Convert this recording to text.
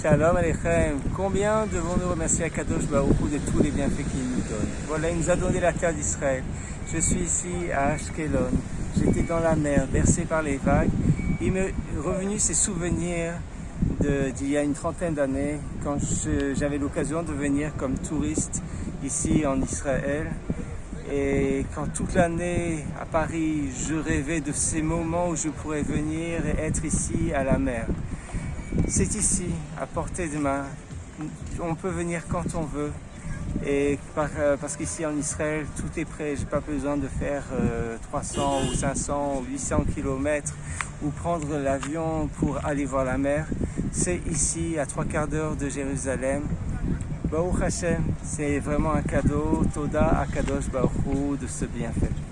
Shalom Aleichem. Combien devons-nous remercier Akadosh Baruch de tous les bienfaits qu'il nous donne? Voilà, il nous a donné la terre d'Israël. Je suis ici à Ashkelon. J'étais dans la mer, bercé par les vagues. Il m'est revenu ces souvenirs d'il y a une trentaine d'années, quand j'avais l'occasion de venir comme touriste ici en Israël. Et quand toute l'année à Paris, je rêvais de ces moments où je pourrais venir et être ici à la mer. C'est ici, à portée de main. On peut venir quand on veut. Euh, parce qu'ici en Israël, tout est prêt. J'ai pas besoin de faire 300 euh, ou 500 ou 800 km ou prendre l'avion pour aller voir la mer. C'est ici, à trois quarts d'heure de Jérusalem. Baruch Hashem, c'est vraiment un cadeau. Toda Akadosh Baruch de ce bienfait.